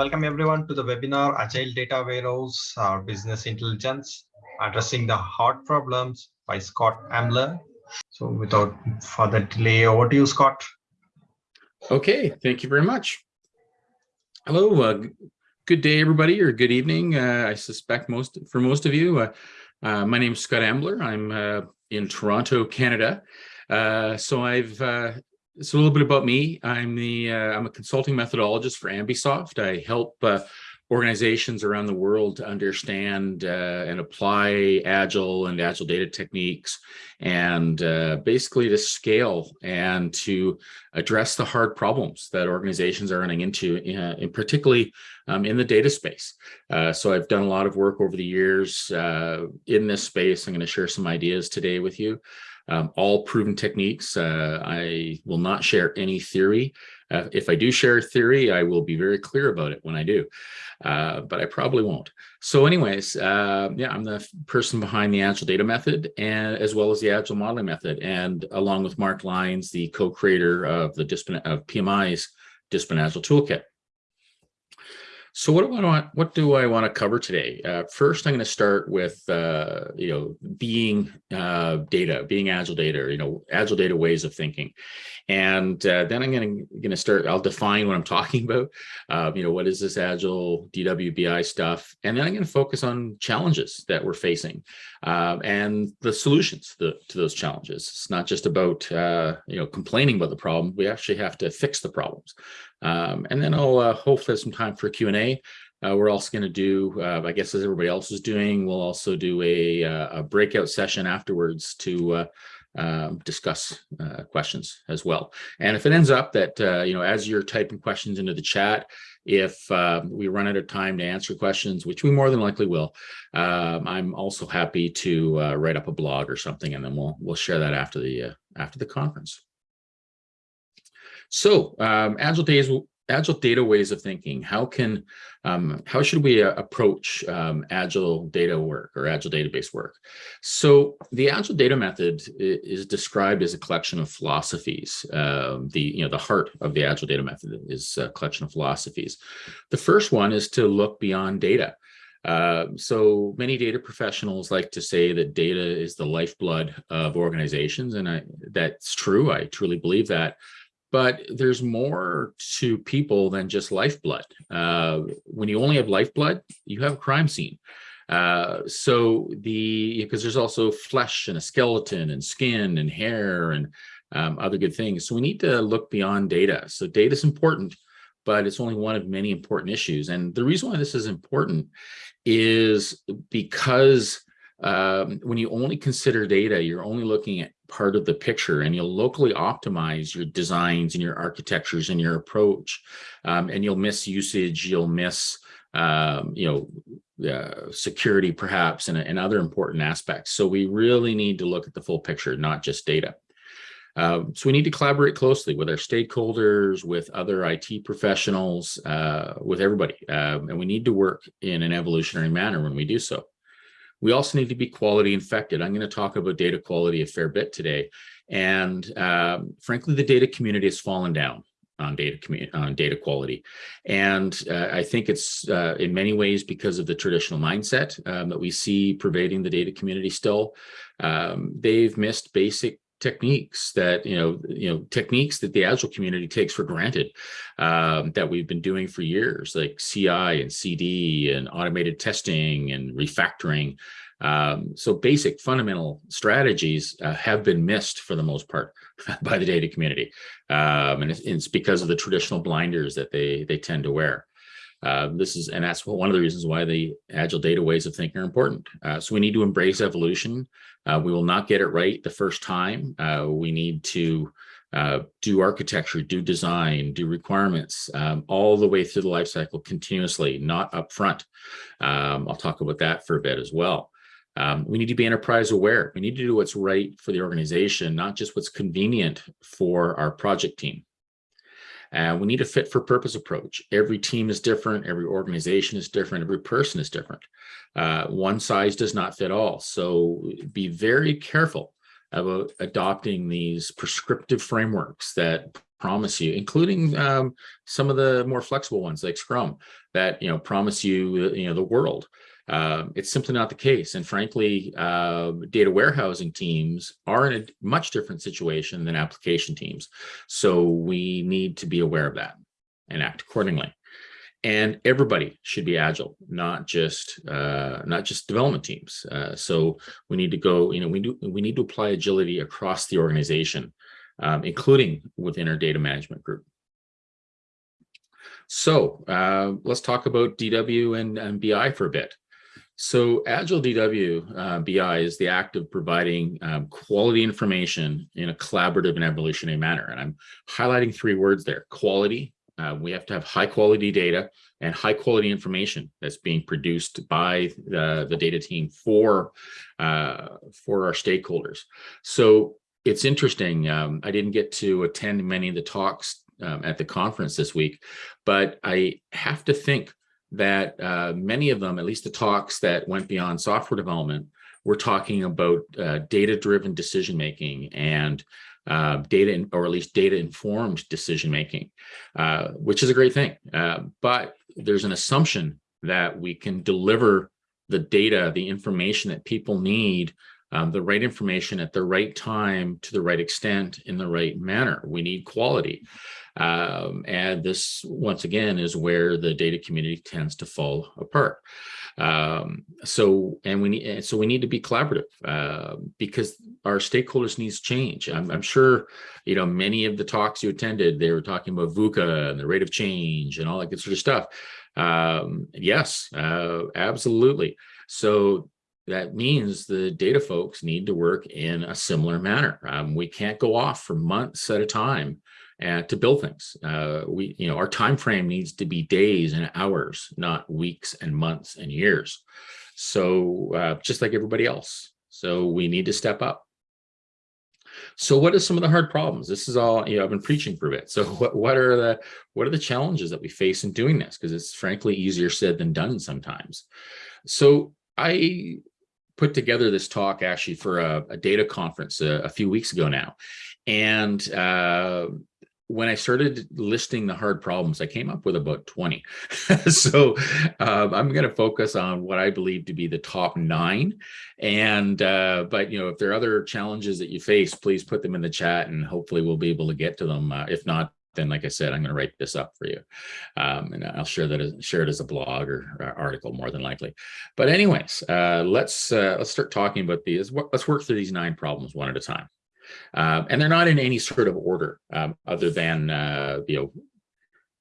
welcome everyone to the webinar Agile Data Warehouse or Business Intelligence, addressing the hard problems by Scott Ambler. So without further delay, over to you, Scott. Okay, thank you very much. Hello, uh, good day, everybody, or good evening. Uh, I suspect most for most of you. Uh, uh my name is Scott Ambler. I'm uh, in Toronto, Canada. Uh, so I've so a little bit about me. I'm the uh, I'm a consulting methodologist for Ambysoft. I help uh, organizations around the world to understand uh, and apply agile and agile data techniques and uh, basically to scale and to address the hard problems that organizations are running into uh, in particularly um, in the data space uh, so i've done a lot of work over the years uh, in this space i'm going to share some ideas today with you um, all proven techniques. Uh, I will not share any theory. Uh, if I do share a theory, I will be very clear about it when I do, uh, but I probably won't. So anyways, uh, yeah, I'm the person behind the Agile Data Method and as well as the Agile Modeling Method. And along with Mark Lines, the co-creator of the of PMI's Discipline Agile Toolkit. So what do I want? What do I want to cover today? Uh, first, I'm going to start with uh, you know being uh, data, being agile data, you know agile data ways of thinking, and uh, then I'm going to going to start. I'll define what I'm talking about. Uh, you know what is this agile DWBI stuff, and then I'm going to focus on challenges that we're facing uh, and the solutions to, to, those challenges. It's not just about you know complaining about the problem. We actually have to fix the problems. Um, and then I'll uh, hopefully have some time for Q&A. Uh, we're also going to do, uh, I guess as everybody else is doing, we'll also do a, uh, a breakout session afterwards to uh, um, discuss uh, questions as well. And if it ends up that, you know, as you're typing questions into the chat, if um, we run out of time to answer questions, which we more than likely will, um, I'm also happy to write up a blog or something, and then we'll we'll share that after the after the conference. So um, agile days, agile data ways of thinking. How can, um, how should we uh, approach um, agile data work or agile database work? So the agile data method is described as a collection of philosophies. Um, the, you know, the heart of the agile data method is a collection of philosophies. The first one is to look beyond data. Uh, so many data professionals like to say that data is the lifeblood of organizations, and I, that's true. I truly believe that but there's more to people than just lifeblood. Uh, when you only have lifeblood, you have a crime scene. Uh, so the because there's also flesh and a skeleton and skin and hair and um, other good things. So we need to look beyond data. So data is important, but it's only one of many important issues. And the reason why this is important is because um, when you only consider data, you're only looking at part of the picture and you'll locally optimize your designs and your architectures and your approach um, and you'll miss usage you'll miss um, you know uh, security perhaps and, and other important aspects so we really need to look at the full picture not just data uh, so we need to collaborate closely with our stakeholders, with other IT professionals, uh, with everybody. Um, and we need to work in an evolutionary manner when we do so. We also need to be quality infected. I'm going to talk about data quality a fair bit today. And um, frankly, the data community has fallen down on data on data quality. And uh, I think it's uh, in many ways because of the traditional mindset um, that we see pervading the data community still. Um, they've missed basic techniques that you know you know techniques that the agile community takes for granted um, that we've been doing for years like ci and cd and automated testing and refactoring. Um, so basic fundamental strategies uh, have been missed for the most part by the data community. Um, and it's, it's, because of the traditional blinders that they they tend to wear uh, this is, and that's one of the reasons why the agile data ways of thinking are important. Uh, so we need to embrace evolution. Uh, we will not get it right the first time. Uh, we need to uh, do architecture, do design, do requirements, um, all the way through the life cycle continuously, not upfront. Um, I'll talk about that for a bit as well. Um, we need to be enterprise aware. We need to do what's right for the organization, not just what's convenient for our project team. Uh, we need a fit for purpose approach. Every team is different. Every organization is different. Every person is different. Uh, one size does not fit all. So be very careful about adopting these prescriptive frameworks that promise you, including um, some of the more flexible ones like Scrum that, you know, promise you, you know, the world. Uh, it's simply not the case. And frankly, uh, data warehousing teams are in a much different situation than application teams. So we need to be aware of that and act accordingly. And everybody should be agile, not just uh, not just development teams. Uh, so we need to go, you know, we do we need to apply agility across the organization, um, including within our data management group. So uh, let's talk about DW and, and BI for a bit. So Agile DW uh, BI is the act of providing um, quality information in a collaborative and evolutionary manner. And I'm highlighting three words there, quality. Uh, we have to have high quality data and high quality information that's being produced by the, the data team for, uh, for our stakeholders. So it's interesting. Um, I didn't get to attend many of the talks um, at the conference this week, but I have to think that uh, many of them, at least the talks that went beyond software development, were talking about uh, data-driven decision-making and uh, data, or at least data-informed decision-making, uh, which is a great thing. Uh, but there's an assumption that we can deliver the data, the information that people need, um, the right information at the right time to the right extent in the right manner. We need quality. Um, and this, once again, is where the data community tends to fall apart. Um, so, and we need, so we need to be collaborative uh, because our stakeholders needs change. I'm, I'm, sure, you know, many of the talks you attended, they were talking about VUCA and the rate of change and all that good sort of stuff. Um, yes, uh, absolutely. So that means the data folks need to work in a similar manner. Um, we can't go off for months at a time uh, to build things. Uh, we, you know, our time frame needs to be days and hours, not weeks and months and years. So uh, just like everybody else. So we need to step up. So what are some of the hard problems? This is all, you know, I've been preaching for a bit. So what, what are the, what are the challenges that we face in doing this? Because it's frankly easier said than done sometimes. So I put together this talk actually for a, a data conference a, a, few weeks ago now. And uh, when I started listing the hard problems, I came up with about 20. so um, I'm going to focus on what I believe to be the top nine. And, uh, but, you know, if there are other challenges that you face, please put them in the chat and hopefully we'll be able to get to them. Uh, if not, then like I said, I'm going to write this up for you. Um, and I'll share that, as, share it as a blog or, or article more than likely. But anyways, uh, let's, uh, let's start talking about these. Let's work through these nine problems one at a time. Um, and they're not in any sort of order um, other than, uh, you know,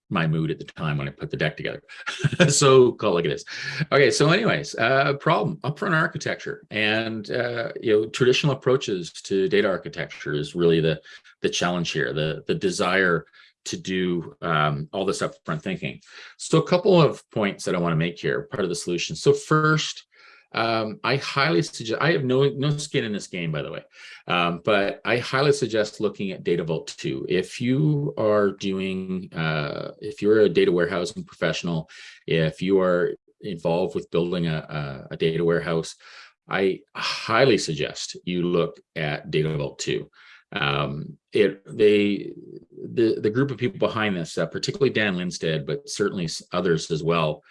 my mood at the time when I put the deck together. so call it like it is. Okay, so anyways, uh, problem, upfront architecture and, uh, you know, traditional approaches to data architecture is really the, the challenge here, the, the desire to do um, all this upfront thinking. So a couple of points that I want to make here, part of the solution. So first, um, I highly suggest, I have no, no skin in this game, by the way, um, but I highly suggest looking at Data Vault 2. If you are doing, uh, if you're a data warehousing professional, if you are involved with building a, a, a data warehouse, I highly suggest you look at Data Vault 2. Um, it they the the group of people behind this, uh, particularly Dan Linstedt, but certainly others as well,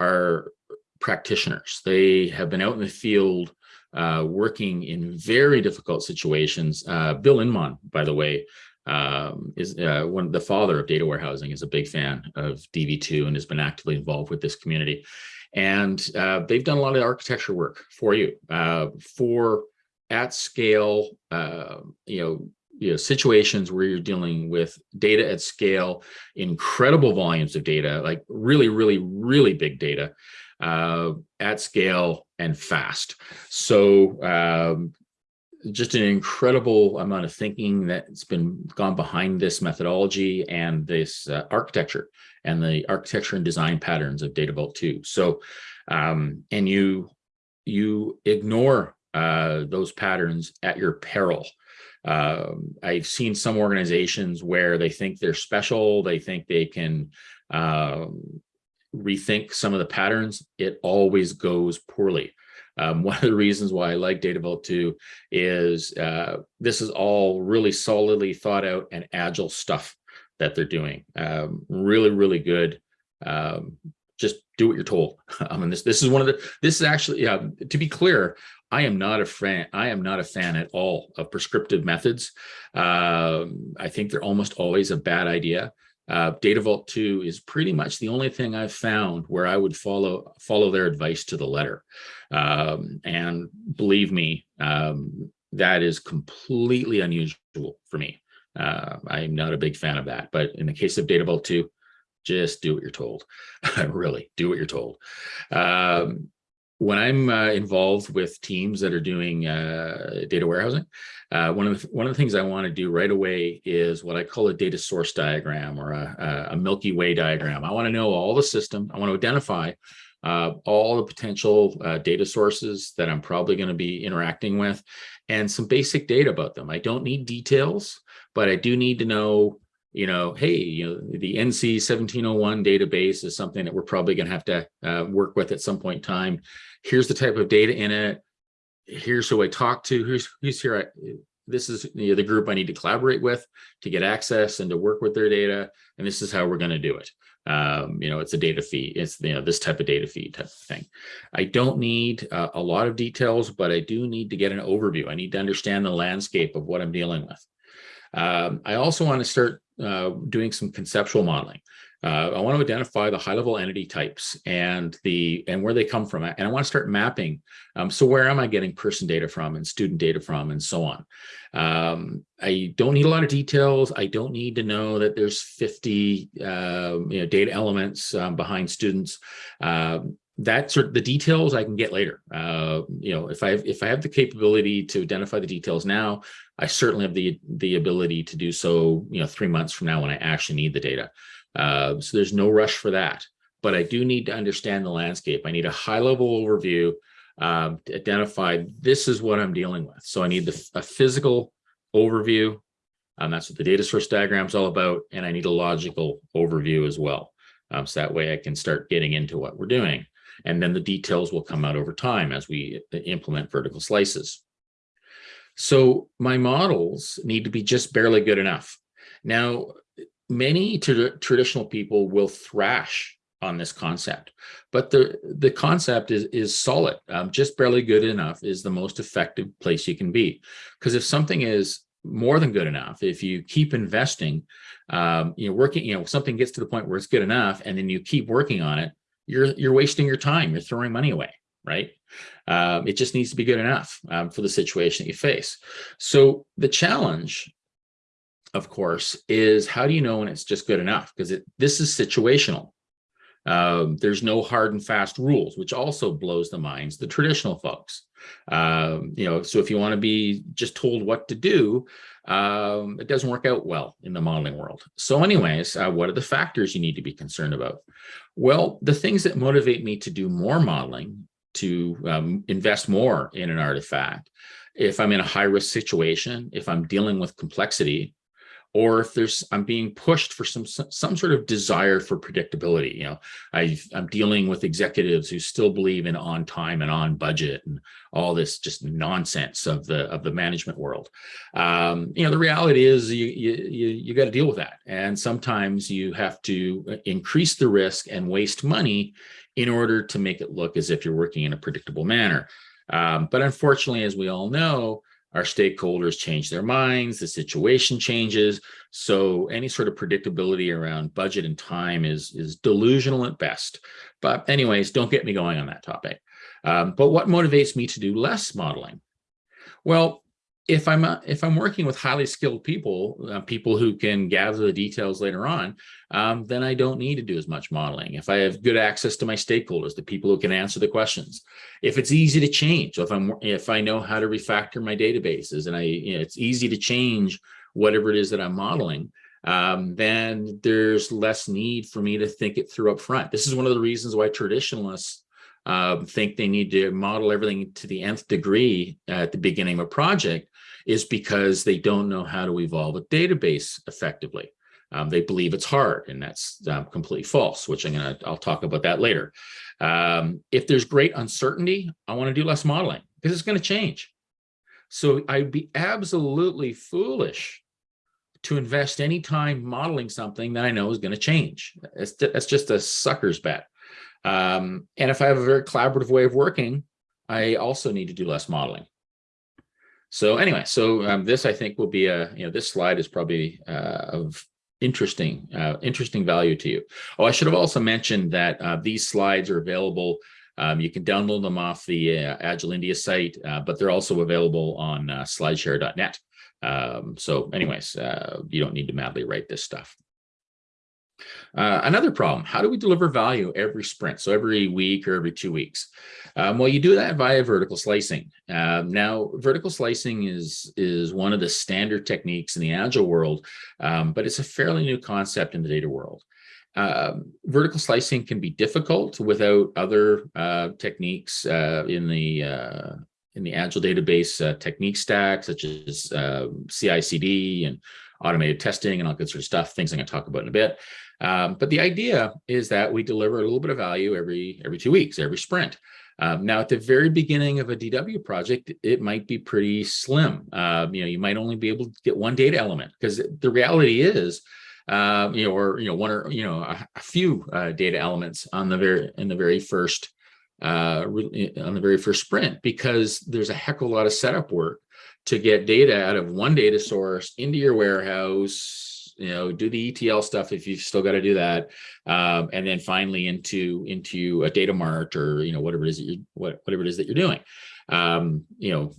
are practitioners. They have been out in the field uh, working in very difficult situations. Uh, Bill Inmon, by the way, um, is uh, one the father of data warehousing is a big fan of DV2 and has been actively involved with this community. And uh, they've done a lot of architecture work for you uh, for at scale, uh, you know, you know, situations where you're dealing with data at scale, incredible volumes of data, like really, really, really big data uh, at scale and fast. So um, just an incredible amount of thinking that's been gone behind this methodology and this uh, architecture and the architecture and design patterns of Data Vault 2. So, um, and you, you ignore uh, those patterns at your peril. Um, I've seen some organizations where they think they're special, they think they can um, rethink some of the patterns, it always goes poorly. Um, one of the reasons why I like Data Vault 2 is uh, this is all really solidly thought out and agile stuff. that they're doing. Um, really, really good. Um, just do what you're told. I mean, this this is one of the this is actually yeah. To be clear, I am not a fan. I am not a fan at all of prescriptive methods. Um, I think they're almost always a bad idea. Uh, Data Vault 2 is pretty much the only thing I've found where I would follow follow their advice to the letter. Um, and believe me, um, that is completely unusual for me. Uh, I'm not a big fan of that. But in the case of Data Vault 2, just do what you're told. really, do what you're told. Um, when I'm uh, involved with teams that are doing uh, data warehousing, uh, one of the one of the things I want to do right away is what I call a data source diagram or a, a Milky Way diagram. I want to know all the system. I want to identify uh, all the potential uh, data sources that I'm probably going to be interacting with, and some basic data about them. I don't need details, but I do need to know you know, hey, you know, the NC 1701 database is something that we're probably going to have to uh, work with at some point in time. Here's the type of data in it. Here's who I talk to. Who's who's here. I, this is you know, the group I need to collaborate with to get access and to work with their data. And this is how we're going to do it. Um, you know, it's a data feed. It's you know this type of data feed type of thing. I don't need uh, a lot of details, but I do need to get an overview. I need to understand the landscape of what I'm dealing with. Um, I also want to start uh, doing some conceptual modeling. Uh, I want to identify the high level entity types and the and where they come from. And I want to start mapping. Um, so where am I getting person data from and student data from and so on. Um, I don't need a lot of details. I don't need to know that there's 50 uh, you know, data elements um, behind students. Uh, that sort of the details I can get later. Uh, you know, if I if I have the capability to identify the details now, I certainly have the the ability to do so. You know, three months from now when I actually need the data. Uh, so there's no rush for that. But I do need to understand the landscape. I need a high level overview um, to identify this is what I'm dealing with. So I need the, a physical overview. Um, that's what the data source diagram is all about. And I need a logical overview as well. Um, so that way I can start getting into what we're doing. And then the details will come out over time as we implement vertical slices. So my models need to be just barely good enough. Now, many traditional people will thrash on this concept, but the, the concept is, is solid. Um, just barely good enough is the most effective place you can be. Because if something is more than good enough, if you keep investing, um, you know, working, you know, something gets to the point where it's good enough and then you keep working on it, you're you're wasting your time. You're throwing money away, right? Um, it just needs to be good enough um, for the situation that you face. So the challenge, of course, is how do you know when it's just good enough? Because this is situational. Um, there's no hard and fast rules, which also blows the minds the traditional folks. Um, you know, so if you want to be just told what to do, um, it doesn't work out well in the modeling world. So anyways, uh, what are the factors you need to be concerned about? Well, the things that motivate me to do more modeling, to um, invest more in an artifact, if I'm in a high risk situation, if I'm dealing with complexity, or if there's I'm being pushed for some some sort of desire for predictability. You know, I I'm dealing with executives who still believe in on time and on budget and all this just nonsense of the of the management world. Um, you know, the reality is you you you, you got to deal with that, and sometimes you have to uh, increase the risk and waste money in order to make it look as if you're working in a predictable manner. Um, but unfortunately, as we all know, our stakeholders change their minds, the situation changes. So any sort of predictability around budget and time is, is delusional at best. But anyways, don't get me going on that topic. Um, but what motivates me to do less modeling? Well, if I'm uh, if I'm working with highly skilled people, uh, people who can gather the details later on, um, then I don't need to do as much modeling. If I have good access to my stakeholders, the people who can answer the questions, if it's easy to change, if I'm if I know how to refactor my databases and I you know, it's easy to change whatever it is that I'm modeling, um, then there's less need for me to think it through up front. This is one of the reasons why traditionalists um, think they need to model everything to the nth degree at the beginning of a project is because they don't know how to evolve a database effectively. Um, they believe it's hard, and that's um, completely false, which I'm gonna, I'll talk about that later. Um, if there's great uncertainty, I wanna do less modeling because it's gonna change. So I'd be absolutely foolish to invest any time modeling something that I know is going to change. It's, that's just a sucker's bet. Um, and if I have a very collaborative way of working, I also need to do less modeling. So anyway, so um, this I think will be a, you know, this slide is probably uh, of interesting, uh, interesting value to you. Oh, I should have also mentioned that uh, these slides are available. Um, you can download them off the uh, Agile India site, uh, but they're also available on uh, slideshare.net. Um, so anyways, you don't need to madly write this stuff. Uh, another problem, how do we deliver value every sprint? So every week or every two weeks? Um, well, you do that via vertical slicing. Um, now, vertical slicing is, is one of the standard techniques in the Agile world, um, but it's a fairly new concept in the data world. Um, vertical slicing can be difficult without other uh, techniques uh, in the uh, in the Agile database technique stack, such as CI/CD and automated testing and all good sort of stuff. Things I'm going to talk about in a bit. Um, but the idea is that we deliver a little bit of value every every two weeks, every sprint. Um, now, at the very beginning of a DW project, it might be pretty slim. Uh, you know, you might only be able to get one data element because the reality is, uh, you know, or you know, one or you know, a, a few uh, data elements on the very in the very first uh, on the very first sprint because there's a heck of a lot of setup work to get data out of one data source into your warehouse you know, do the ETL stuff if you've still got to do that. Um, and then finally into into a data mart or, you know, whatever it is that you what, whatever it is that you're doing. Um, you know,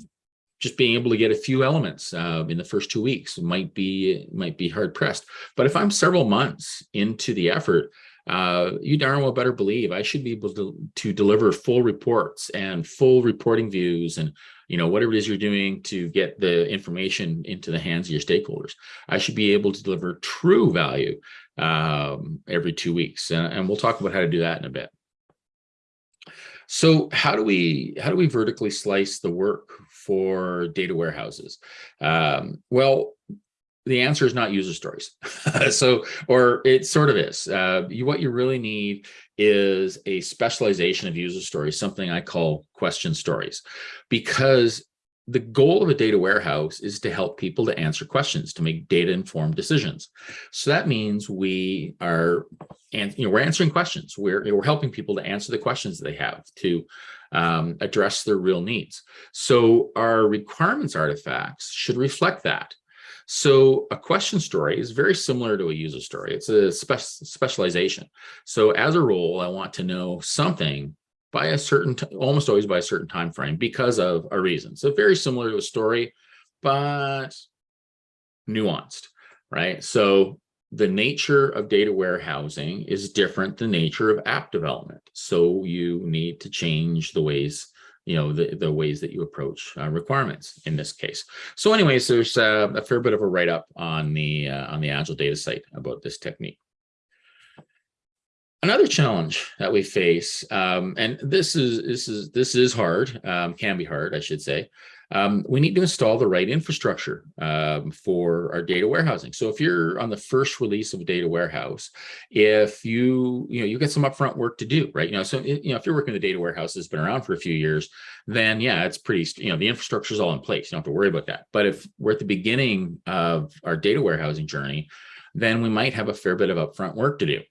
just being able to get a few elements uh, in the first two weeks might be might be hard pressed. But if I'm several months into the effort, uh, you darn well better believe I should be able to, to deliver full reports and full reporting views and you know, whatever it is you're doing to get the information into the hands of your stakeholders. I should be able to deliver true value um, every two weeks. And, and we'll talk about how to do that in a bit. So how do we how do we vertically slice the work for data warehouses? Um, well, the answer is not user stories. so, or it sort of is. Uh, you, what you really need is a specialization of user stories, something I call question stories, because the goal of a data warehouse is to help people to answer questions, to make data informed decisions. So that means we are, and you know, we're answering questions. We're, we're helping people to answer the questions they have to um, address their real needs. So our requirements artifacts should reflect that. So a question story is very similar to a user story. It's a spe specialization. So as a role, I want to know something by a certain, almost always by a certain time frame because of a reason. So very similar to a story, but nuanced, right? So the nature of data warehousing is different than the nature of app development. So you need to change the ways you know, the, the ways that you approach uh, requirements in this case. So anyways, there's uh, a fair bit of a write-up on the uh, on the Agile data site about this technique. Another challenge that we face, um, and this is this is this is hard, um, can be hard, I should say, um, we need to install the right infrastructure um, for our data warehousing. So if you're on the first release of a data warehouse, if you, you know, you get some upfront work to do, right? You know, so, you know, if you're working the data warehouse that's been around for a few years, then yeah, it's pretty, you know, the infrastructure is all in place. You don't have to worry about that. But if we're at the beginning of our data warehousing journey, then we might have a fair bit of upfront work to do.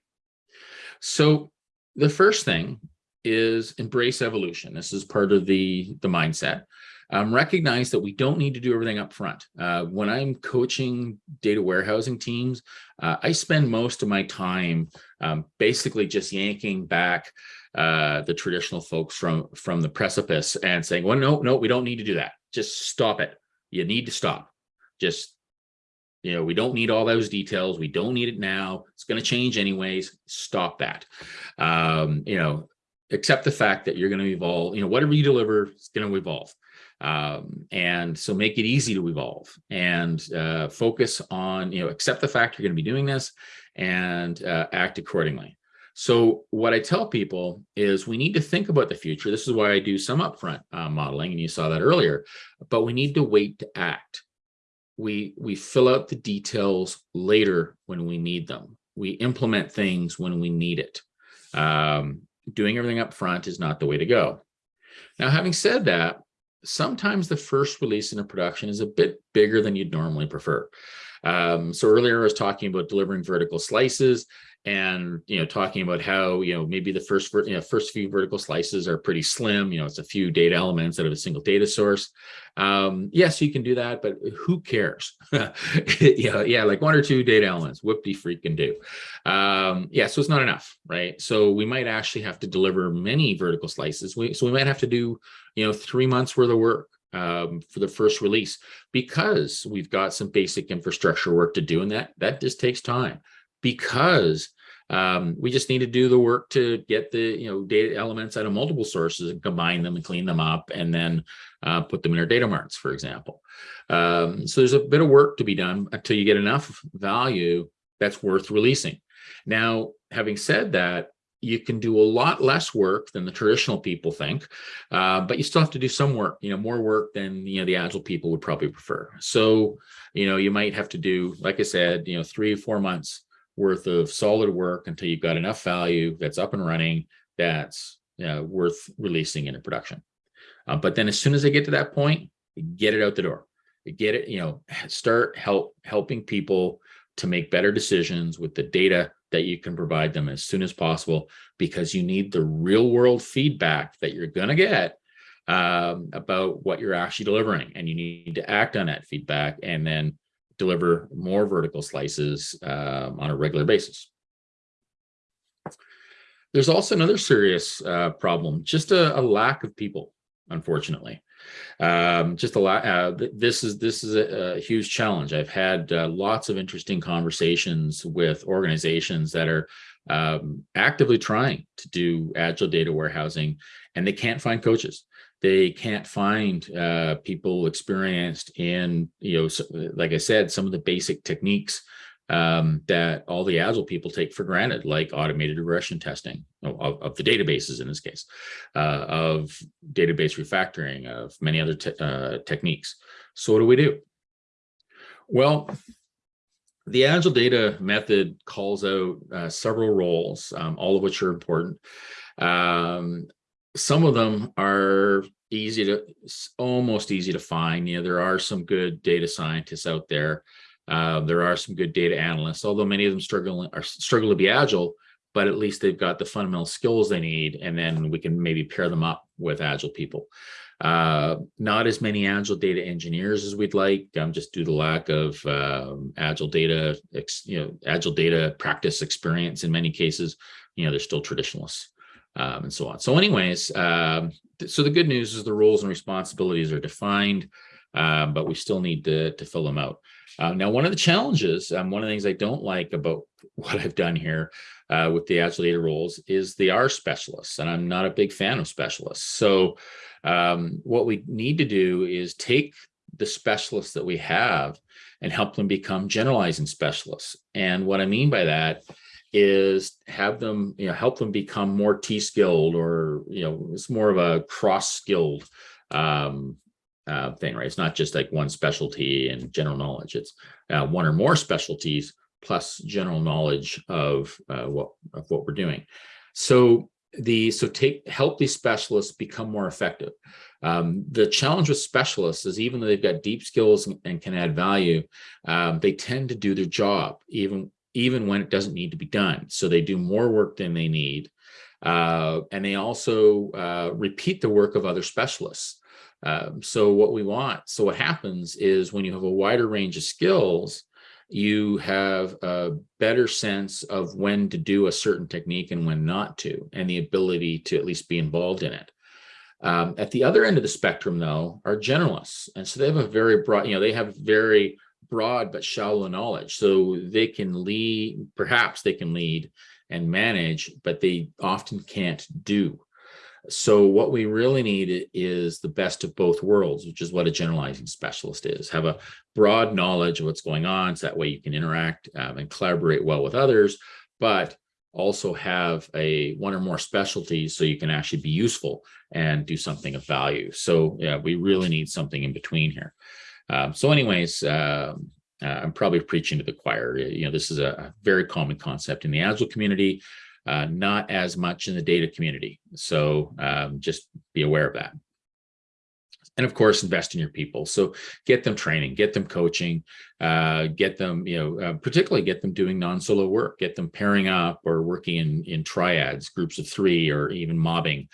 So the first thing is embrace evolution. This is part of the, the mindset um, recognize that we don't need to do everything up front. Uh, when I'm coaching data warehousing teams, uh, I spend most of my time um, basically just yanking back uh, the traditional folks from, from the precipice and saying, well, no, no, we don't need to do that. Just stop it. You need to stop. Just, you know, we don't need all those details. We don't need it now. It's going to change anyways. Stop that. Um, you know, accept the fact that you're going to evolve, you know, whatever you deliver is going to evolve. Um, and so make it easy to evolve and uh, focus on, you know, accept the fact you're going to be doing this and uh, act accordingly. So what I tell people is we need to think about the future. This is why I do some upfront uh, modeling, and you saw that earlier, but we need to wait to act. We, we fill out the details later when we need them. We implement things when we need it. Um, doing everything up front is not the way to go. Now, having said that, sometimes the first release in a production is a bit bigger than you'd normally prefer. Um, so earlier I was talking about delivering vertical slices and, you know, talking about how, you know, maybe the first, you know, first few vertical slices are pretty slim, you know, it's a few data elements out of a single data source. Um, yes, you can do that, but who cares? yeah, yeah, like one or two data elements, whoop-de freaking do. Um, yeah, so it's not enough, right? So we might actually have to deliver many vertical slices. We, so we might have to do, you know, three months worth of work um, for the first release because we've got some basic infrastructure work to do and that that just takes time because um, we just need to do the work to get the you know data elements out of multiple sources and combine them and clean them up and then uh, put them in our data marts, for example. Um, so there's a bit of work to be done until you get enough value that's worth releasing. Now, having said that, you can do a lot less work than the traditional people think, uh, but you still have to do some work, you know, more work than, you know, the agile people would probably prefer. So, you know, you might have to do, like I said, you know, three four months worth of solid work until you've got enough value that's up and running that's uh, worth releasing into production. Uh, but then as soon as they get to that point, get it out the door. Get it, you know, start help helping people to make better decisions with the data that you can provide them as soon as possible because you need the real world feedback that you're going to get um, about what you're actually delivering and you need to act on that feedback and then deliver more vertical slices um, on a regular basis. There's also another serious uh, problem, just a, a, lack of people, unfortunately. Um, just a lot. Uh, this is this is a, a huge challenge. I've had uh, lots of interesting conversations with organizations that are um, actively trying to do agile data warehousing, and they can't find coaches they can't find uh, people experienced in, you know, like I said, some of the basic techniques um, that all the Agile people take for granted, like automated regression testing of, of the databases in this case, uh, of database refactoring, of many other te uh, techniques. So what do we do? Well, the Agile data method calls out uh, several roles, um, all of which are important. Um, some of them are easy to almost easy to find you know there are some good data scientists out there uh, there are some good data analysts although many of them struggle are struggle to be agile but at least they've got the fundamental skills they need and then we can maybe pair them up with agile people uh, not as many agile data engineers as we'd like um, just due to lack of um, agile data you know agile data practice experience in many cases you know they're still traditionalists um, and so on. So anyways, um, th so the good news is the roles and responsibilities are defined, um, but we still need to, to fill them out. Uh, now, one of the challenges, um, one of the things I don't like about what I've done here uh, with the Agile data roles is they are specialists, and I'm not a big fan of specialists. So um, what we need to do is take the specialists that we have and help them become generalizing specialists. And what I mean by that is have them, you know, help them become more T-skilled or, you know, it's more of a cross-skilled um, uh, thing, right? It's not just like one specialty and general knowledge. It's uh, one or more specialties plus general knowledge of uh, what of what we're doing. So the so take help these specialists become more effective. Um, the challenge with specialists is even though they've got deep skills and, and can add value, um, they tend to do their job even even when it doesn't need to be done. So they do more work than they need. Uh, and they also uh, repeat the work of other specialists. Um, so what we want, so what happens is when you have a wider range of skills, you have a better sense of when to do a certain technique and when not to, and the ability to at least be involved in it. Um, at the other end of the spectrum, though, are generalists. And so they have a very broad, you know, they have very broad but shallow knowledge. So they can lead, perhaps they can lead and manage, but they often can't do. So what we really need is the best of both worlds, which is what a generalizing specialist is. Have a broad knowledge of what's going on, so that way you can interact um, and collaborate well with others, but also have a one or more specialties so you can actually be useful and do something of value. So yeah, we really need something in between here. Um, so anyways, um, uh, I'm probably preaching to the choir. You know, this is a very common concept in the Agile community, uh, not as much in the data community. So um, just be aware of that. and of course, invest in your people. So get them training, get them coaching, uh, get them, you know, uh, particularly get them doing non-solo work, get them pairing up or working in, in triads, groups of three, or even mobbing.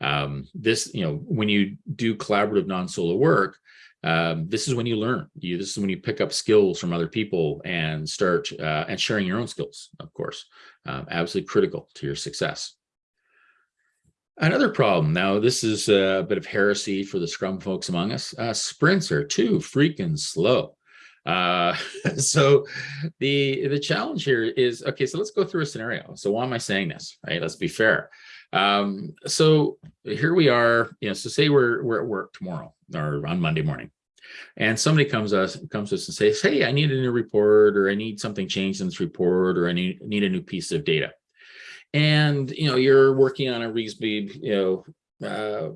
Um, this, you know, when you do collaborative non-solo work, um, this is when you learn. You this is when you pick up skills from other people and start uh, and sharing your own skills. Of course, um, absolutely critical to your success. Another problem. Now, this is a bit of heresy for the Scrum folks among us. Uh, sprints are too freaking slow. Uh, so the the challenge here is okay. So let's go through a scenario. So why am I saying this? Right. Let's be fair. Um, so here we are, you know, so say we're, we're at work tomorrow or on Monday morning and somebody comes us comes to us and says, Hey, I need a new report or I need something changed in this report or I need, need a new piece of data. And, you know, you're working on a reasonably, you know, uh,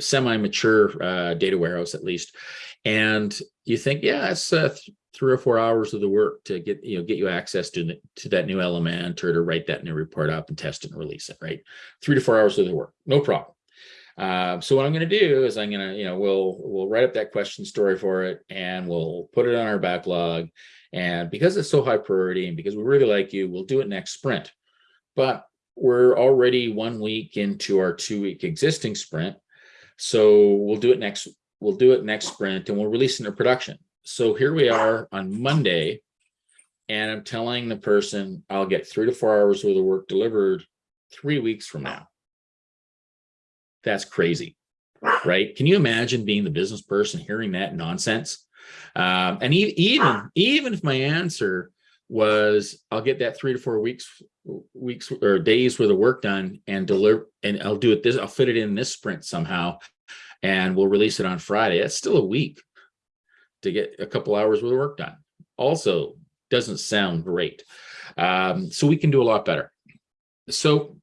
semi-mature uh, data warehouse at least. And you think, yeah, it's uh, three or four hours of the work to get you know get you access to to that new element or to write that new report up and test it and release it right? Three to four hours of the work no problem. Uh, so what i'm going to do is i'm going to you know we'll we'll write up that question story for it and we'll put it on our backlog. And because it's so high priority and because we really like you we'll do it next sprint. But we're already one week into our two week existing sprint. So we'll do it next we'll do it next sprint and we'll release into production so here we are on Monday, and I'm telling the person I'll get three to four hours worth of work delivered three weeks from now. That's crazy, right? Can you imagine being the business person hearing that nonsense? Um, and even even if my answer was I'll get that three to four weeks weeks or days worth of work done and deliver and I'll do it this I'll fit it in this sprint somehow and we'll release it on Friday. That's still a week to get a couple hours worth of work done. Also doesn't sound great. Um, so we can do a lot better. So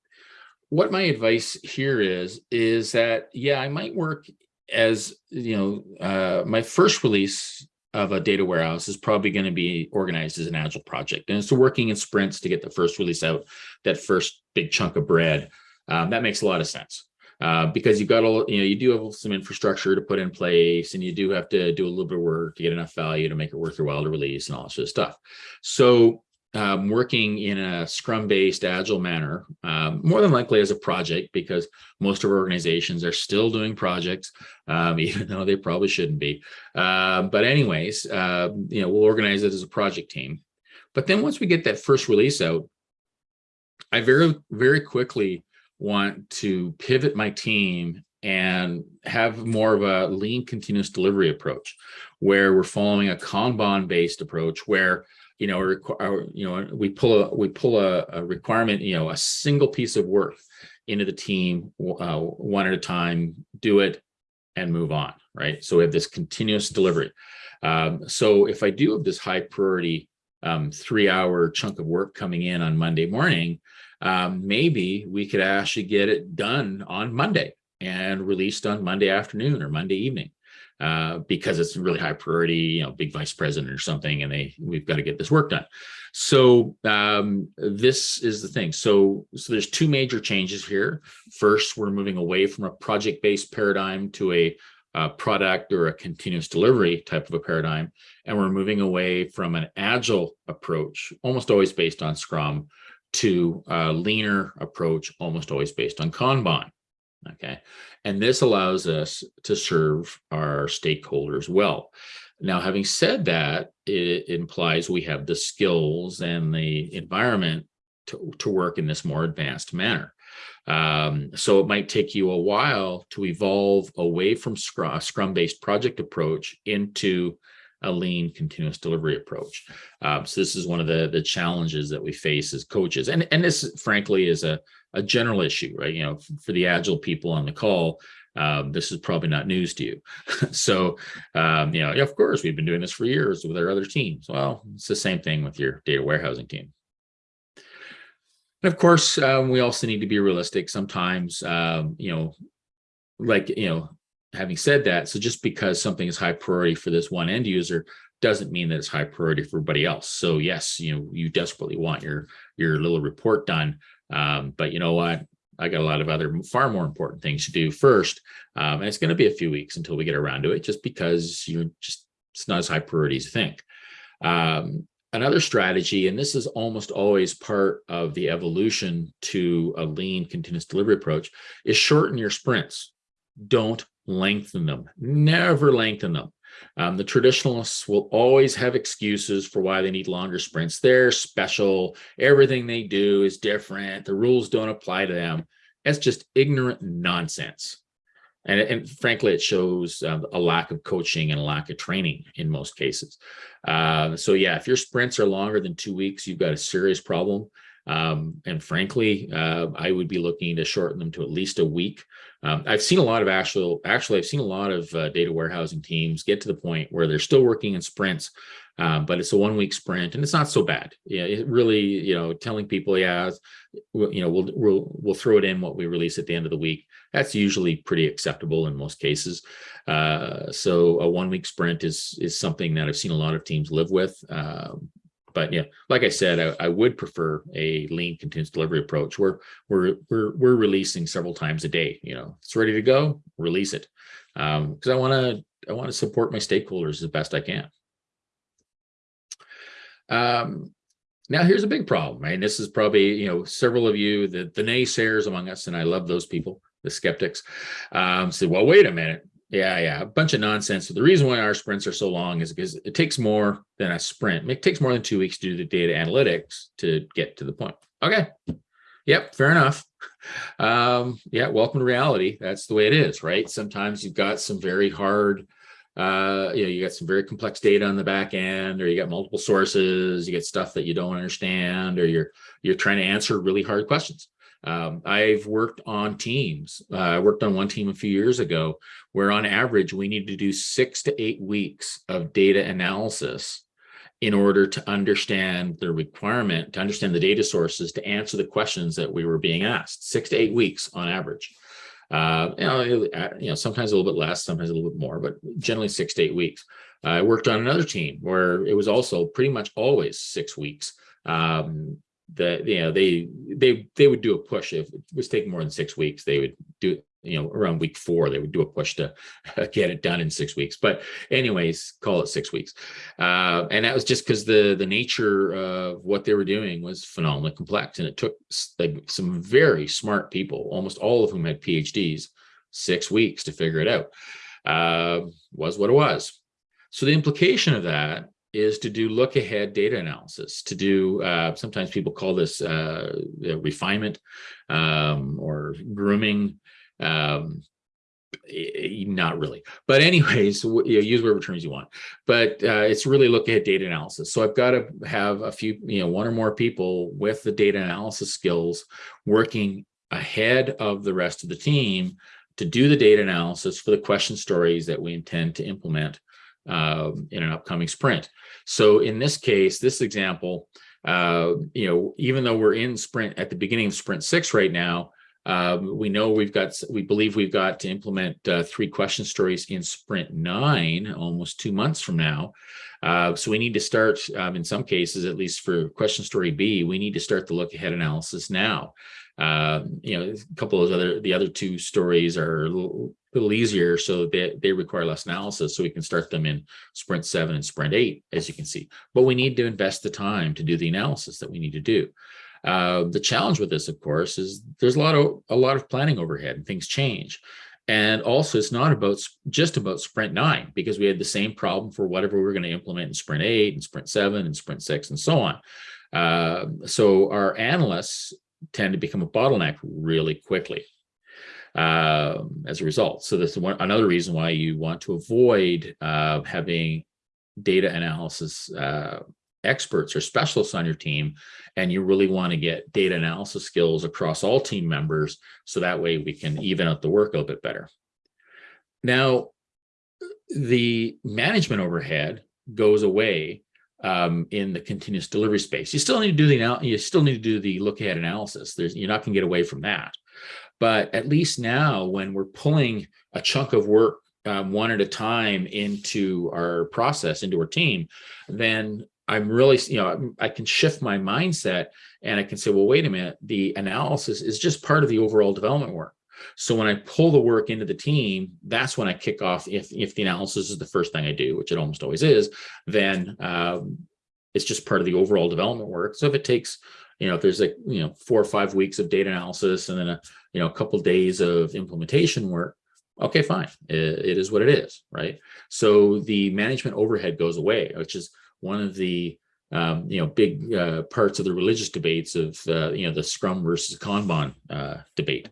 what my advice here is, is that, yeah, I might work as, you know, uh, my first release of a data warehouse is probably going to be organized as an agile project. And it's working in sprints to get the first release out, that first big chunk of bread. Um, that makes a lot of sense uh, because you've got a, you know, you do have some infrastructure to put in place and you do have to do a little bit of work to get enough value to make it worth your while to release and all that sort of stuff. So um, working in a scrum based agile manner, um, more than likely as a project, because most of our organizations are still doing projects, um, even though they probably shouldn't be. Uh, but anyways, uh, you know, we'll organize it as a project team. But then once we get that first release out, I very, very quickly want to pivot my team and have more of a lean continuous delivery approach where we're following a kanban based approach where you know you know we pull a we pull a, a, requirement you know a single piece of work into the team uh, one at a time do it and move on right? So we have this continuous delivery. Um, so if i do have this high priority um, three hour chunk of work coming in on monday morning um, maybe we could actually get it done on Monday and released on Monday afternoon or Monday evening uh, because it's really high priority, you know, big vice president or something, and they we've got to get this work done. So um, this is the thing. So so there's two major changes here. First, we're moving away from a project-based paradigm to a a product or a continuous delivery type of a paradigm. And we're moving away from an agile approach, almost always based on Scrum, to a leaner approach, almost always based on Kanban. Okay, and this allows us to serve our stakeholders well. Now, having said that, it implies we have the skills and the environment to, to work in this more advanced manner. Um, so it might take you a while to evolve away from Scrum, Scrum-based project approach into a lean continuous delivery approach. Um, so this is one of the the challenges that we face as coaches, and and this frankly is a a general issue, right? You know, for the agile people on the call, um, this is probably not news to you. so, um, you know, of course, we've been doing this for years with our other teams. Well, it's the same thing with your data warehousing team. And of course, um, we also need to be realistic. Sometimes, um, you know, like, you know, having said that, so just because something is high priority for this one end user doesn't mean that it's high priority for everybody else. So yes, you know, you desperately want your your little report done, um, but you know what? I got a lot of other far more important things to do first. Um, and it's going to be a few weeks until we get around to it, just because you're just, it's not as high priority as you think. Um, another strategy, and this is almost always part of the evolution to a lean continuous delivery approach, is shorten your sprints. Don't lengthen them. Never lengthen them. Um, the traditionalists will always have excuses for why they need longer sprints. They're special. Everything they do is different. The rules don't apply to them. That's just ignorant nonsense. And, and frankly, it shows um, a lack of coaching and a lack of training in most cases. Uh, so yeah, if your sprints are longer than two weeks, you've got a serious problem. Um, and frankly, uh, I would be looking to shorten them to at least a week. Um, I've seen a lot of actual, actually, I've seen a lot of uh, data warehousing teams get to the point where they're still working in sprints, um, but it's a one week sprint and it's not so bad. Yeah, it really, you know, telling people, yeah, you know, we'll, we'll, we'll throw it in what we release at the end of the week. That's usually pretty acceptable in most cases. Uh, so a one week sprint is, is something that I've seen a lot of teams live with. But yeah, like I said, I, I, would prefer a lean continuous delivery approach where we're we're we're releasing several times a day. You know, it's ready to go, release it, because um, I want to I want to support my stakeholders as best I can. Um, now here's a big problem, right? And this is probably you know several of you the the naysayers among us, and I love those people, the skeptics, um, say, well, wait a minute, yeah, yeah, a bunch of nonsense. So the reason why our sprints are so long is because it takes more than a sprint. It takes more than two weeks to do the data analytics to get to the point. Okay. Yep, fair enough. Um, yeah, welcome to reality. That's the way it is, right? Sometimes you've got some very hard, uh, you know, you got some very complex data on the back end, or you got multiple sources, you get stuff that you don't understand, or you're you're trying to answer really hard questions. Um, I've worked on teams. Uh, I worked on one team a few years ago where on average we need to do six to eight weeks of data analysis in order to understand the requirement, to understand the data sources, to answer the questions that we were being asked, six to eight weeks on average. Uh, you, know, uh, you know, sometimes a little bit less, sometimes a little bit more, but generally six to eight weeks. I worked on another team where it was also pretty much always six weeks. Um, that you know they they they would do a push. If it was taking more than six weeks they would do you know around week four they would do a push to get it done in six weeks. But anyways call it six weeks. Uh, and that was just because the the nature of what they were doing was phenomenally complex. And it took like some very smart people almost all of whom had phds six weeks to figure it out. Uh, was what it was. So the implication of that is to do look ahead data analysis, to do, uh, sometimes people call this uh, refinement um, or grooming. Um, not really, but anyways, you know, use whatever terms you want, but uh, it's really look ahead data analysis. So I've got to have a few, you know, one or more people with the data analysis skills working ahead of the rest of the team to do the data analysis for the question stories that we intend to implement um, in an upcoming sprint. So in this case, this example, uh, you know, even though we're in sprint at the beginning of sprint six right now, um, we know we've got, we believe we've got to implement uh, three question stories in sprint nine, almost two months from now. Uh, so we need to start, um, in some cases, at least for question story B, we need to start the look ahead analysis now. Uh, you know, a couple of other, the other two stories are a little, little easier so they, they require less analysis so we can start them in sprint seven and sprint eight as you can see but we need to invest the time to do the analysis that we need to do uh, the challenge with this of course is there's a lot of a lot of planning overhead and things change and also it's not about just about sprint nine because we had the same problem for whatever we we're going to implement in sprint eight and sprint seven and sprint six and so on uh, so our analysts tend to become a bottleneck really quickly uh, as a result. So this is one, another reason why you want to avoid uh, having data analysis uh, experts or specialists on your team, and you really want to get data analysis skills across all team members, so that way we can even out the work a little bit better. Now, the management overhead goes away um, in the continuous delivery space. You still need to do the you still need to do the look ahead analysis. There's you're not going to get away from that. But at least now when we're pulling a chunk of work um, one at a time into our process, into our team, then I'm really, you know, I'm- can shift my mindset and I can say, well, wait a minute, the analysis is just part of the overall development work. So when I pull the work into the team, that's when I kick off. If if the analysis is the first thing I do, which it almost always is, then um, it's just part of the overall development work. So if it takes, you know, if there's like you know four or five weeks of data analysis and then a you know a couple days of implementation work, okay, fine, it, it is what it is, right? So the management overhead goes away, which is one of the um, you know, big uh, parts of the religious debates of, uh, you know, the Scrum versus Kanban uh, debate.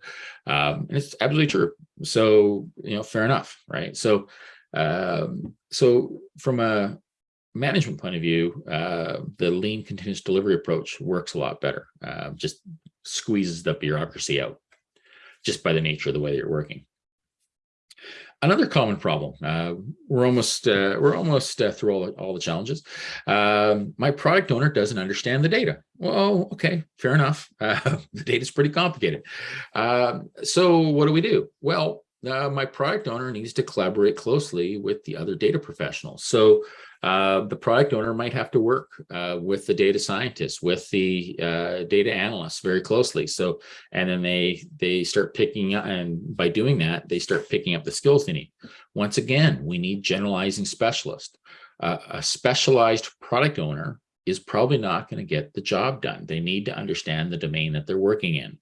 Um, and it's absolutely true. So, you know, fair enough, right? So, um, so from a management point of view, uh, the lean continuous delivery approach works a lot better. Uh, just squeezes the bureaucracy out just by the nature of the way you're working. Another common problem. Uh, we're almost uh, we're almost uh, through all the, all the challenges. Um, my product owner doesn't understand the data. Well, okay, fair enough. The data is pretty complicated. Um, so what do we do? Well, uh, my product owner needs to collaborate closely with the other data professionals. So uh, the product owner might have to work uh, with the data scientists, with the uh, data analysts very closely. So, and then they they start picking up, and by doing that, they start picking up the skills they need. Once again, we need generalizing specialists. Uh, a specialized product owner is probably not going to get the job done. They need to understand the domain that they're working in,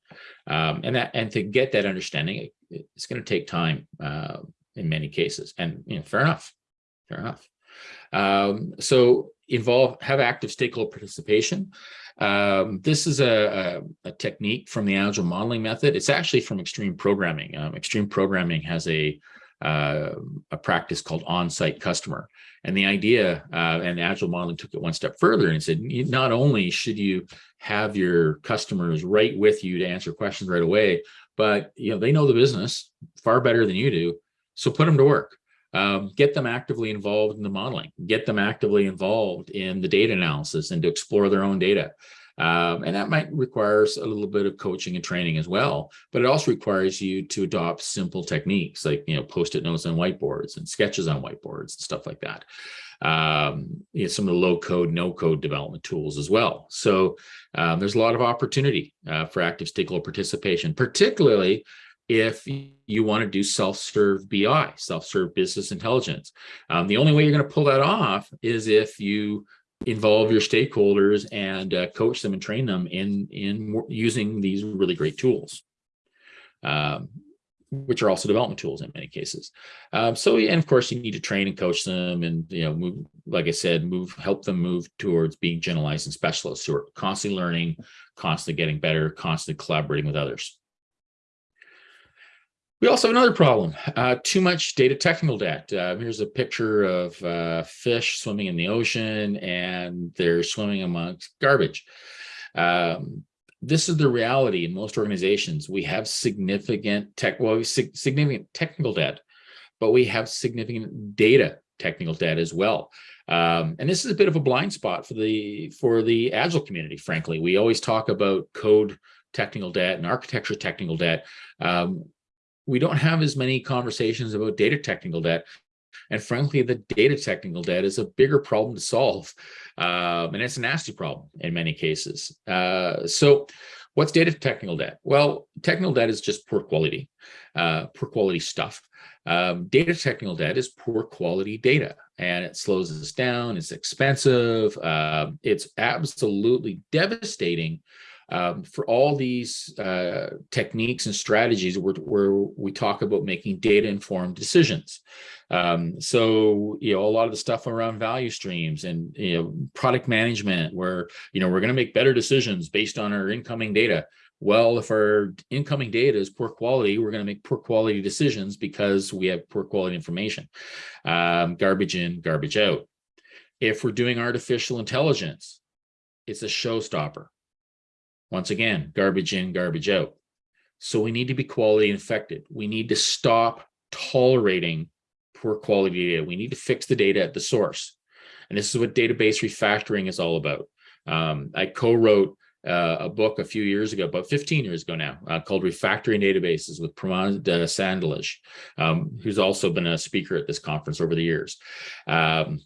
um, and that and to get that understanding, it's going to take time uh, in many cases. And you know, fair enough, fair enough. Um, so involve, have active stakeholder participation. Um, this is a, a, a, technique from the agile modeling method. It's actually from extreme programming. Um, extreme programming has a, uh, a practice called on-site customer. And the idea, uh, and agile modeling took it one step further and said, not only should you have your customers right with you to answer questions right away, but you know they know the business far better than you do. So put them to work um, get them actively involved in the modeling, get them actively involved in the data analysis and to explore their own data. Um, and that might requires a little bit of coaching and training as well, but it also requires you to adopt simple techniques like, you know, post-it notes on whiteboards and sketches on whiteboards and stuff like that. Um, you know, some of the low code, no code development tools as well. So um, there's a lot of opportunity uh, for active stakeholder participation, particularly if you want to do self-serve BI, self-serve business intelligence. Um, the only way you're going to pull that off is if you involve your stakeholders and uh, coach them and train them in, in using these really great tools, um, which are also development tools in many cases. Um, so, and of course, you need to train and coach them and, you know, move, like I said, move, help them move towards being generalized and specialists who are constantly learning, constantly getting better, constantly collaborating with others. We also have another problem, uh, too much data technical debt. Uh, here's a picture of uh, fish swimming in the ocean and they're swimming amongst garbage. Um, this is the reality in most organizations. We have significant tech, well, significant technical debt, but we have significant data technical debt as well. Um, and this is a bit of a blind spot for the for the agile community, frankly. We always talk about code technical debt and architecture technical debt. Um, we don't have as many conversations about data technical debt. And frankly, the data technical debt is a bigger problem to solve. Um, and it's a nasty problem in many cases. Uh, so what's data technical debt? Well, technical debt is just poor quality, uh, poor quality stuff. Um, data technical debt is poor quality data and it slows us down. It's expensive. Uh, it's absolutely devastating um, for all these uh, techniques and strategies where, where, we talk about making data informed decisions. Um, so, you know, a lot of the stuff around value streams and, you know, product management where, you know, we're going to make better decisions based on our incoming data. Well, if our incoming data is poor quality, we're going to make poor quality decisions because we have poor quality information. Um, garbage in, garbage out. If we're doing artificial intelligence, it's a showstopper once again, garbage in, garbage out. So we need to be quality infected. We need to stop tolerating poor quality data. We need to fix the data at the source. And this is what database refactoring is all about. Um, I co-wrote uh, a book a few years ago, about 15 years ago now, uh, called Refactoring Databases with Pramod uh, Sadalage, um, who's also been a speaker at this conference over the years. Um,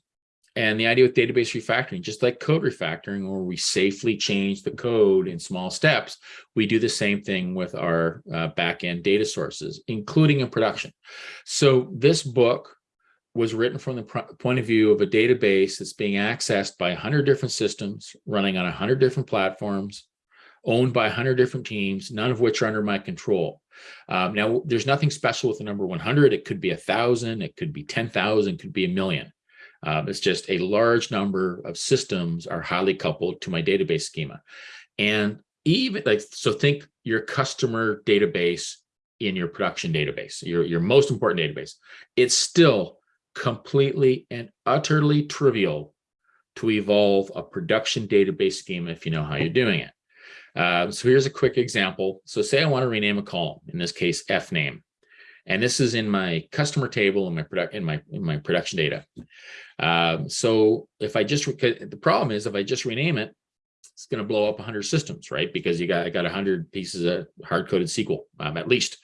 and the idea with database refactoring, just like code refactoring, where we safely change the code in small steps, we do the same thing with our uh, backend data sources, including in production. So this book was written from the point of view of a database that's being accessed by 100 different systems, running on 100 different platforms, owned by 100 different teams, none of which are under my control. Um, now, there's nothing special with the number 100. It could be a thousand, it could be 10,000, could be a million. Um, it's just a large number of systems are highly coupled to my database schema. And even like, so think your customer database in your production database, your, your most important database. It's still completely and utterly trivial to evolve a production database schema if you know how you're doing it. Uh, so here's a quick example. So say I want to rename a column, in this case, F name. And this is in my customer table in my product in my in my production data. Um, so if I just the problem is if I just rename it, it's going to blow up 100 systems, right? Because you got I got 100 pieces of hard coded SQL um, at least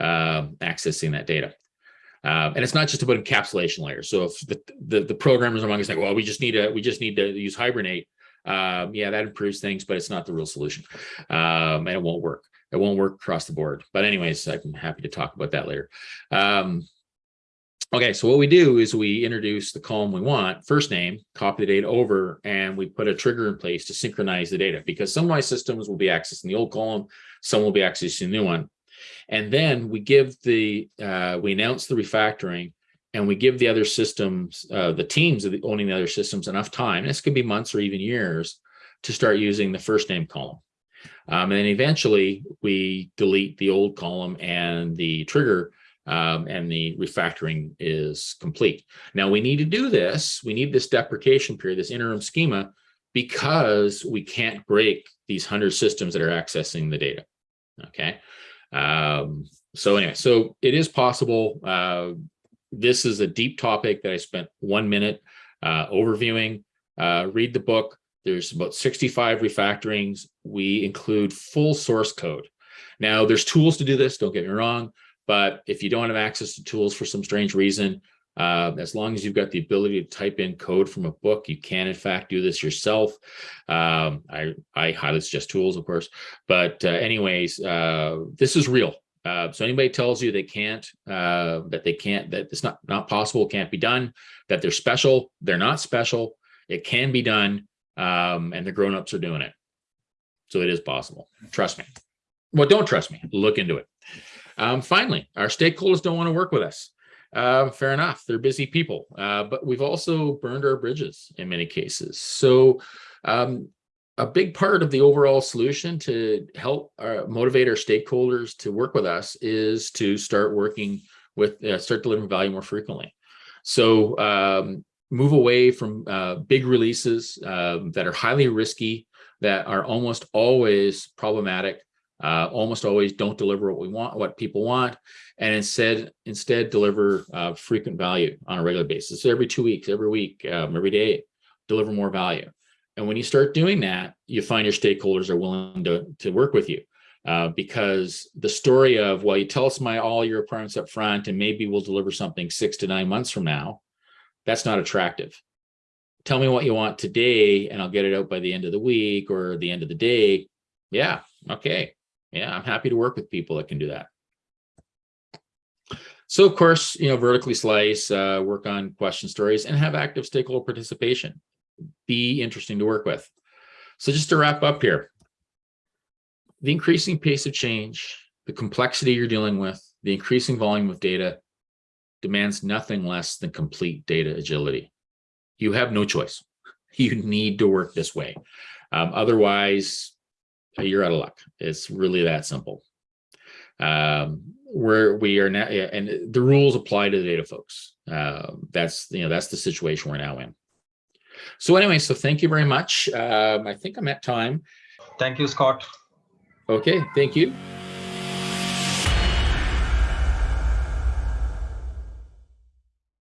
uh, accessing that data. Um, and it's not just about encapsulation layers. So if the, the, the programmers among us like, well, we just need to we just need to use Hibernate. Um, yeah, that improves things, but it's not the real solution, um, and it won't work it won't work across the board. But anyways, I'm happy to talk about that later. Um, okay, so what we do is we introduce the column we want, first name, copy the data over, and we put a trigger in place to synchronize the data because some of my systems will be accessing the old column, some will be accessing the new one. And then we give the, uh, we announce the refactoring and we give the other systems, uh, the teams of the, owning the other systems enough time, this could be months or even years, to start using the first name column. Um, and then eventually we delete the old column and the trigger um, and the refactoring is complete. Now we need to do this. We need this deprecation period, this interim schema, because we can't break these 100 systems that are accessing the data. Okay. Um, so anyway, so it is possible. Uh, this is a deep topic that I spent one minute uh, overviewing. Uh, read the book. There's about 65 refactorings. We include full source code. Now there's tools to do this, don't get me wrong, but if you don't have access to tools for some strange reason, uh, as long as you've got the ability to type in code from a book, you can in fact do this yourself. Um, I, I highly suggest tools, of course, but uh, anyways, uh, this is real. Uh, so anybody tells you they can't, uh, that they can't, that it's not, not possible, can't be done, that they're special, they're not special, it can be done um, and the grown-ups are doing it. So it is possible. Trust me. Well, don't trust me. Look into it. Um, finally, our stakeholders don't want to work with us. Uh, fair enough. They're busy people, uh, but we've also burned our bridges in many cases. So um, a big part of the overall solution to help uh, motivate our stakeholders to work with us is to start working with, uh, start delivering value more frequently. So um, move away from uh, big releases uh, that are highly risky, that are almost always problematic, uh, almost always don't deliver what we want, what people want, and instead instead deliver uh, frequent value on a regular basis. So every two weeks, every week, um, every day, deliver more value. And when you start doing that, you find your stakeholders are willing to, to work with you. Uh, because the story of, well, you tell us my all your requirements up front, and maybe we'll deliver something six to nine months from now, that's not attractive. Tell me what you want today and I'll get it out by the end of the week or the end of the day. Yeah, okay. Yeah, I'm happy to work with people that can do that. So of course, you know, vertically slice, uh, work on question stories and have active stakeholder participation. Be interesting to work with. So just to wrap up here, the increasing pace of change, the complexity you're dealing with, the increasing volume of data, demands nothing less than complete data agility. You have no choice. You need to work this way. Um, otherwise, you're out of luck. It's really that simple. Um, where we are now, and the rules apply to the data folks. Uh, that's you know that's the situation we're now in. So anyway, so thank you very much. Um, I think I'm at time. Thank you, Scott. Okay, thank you.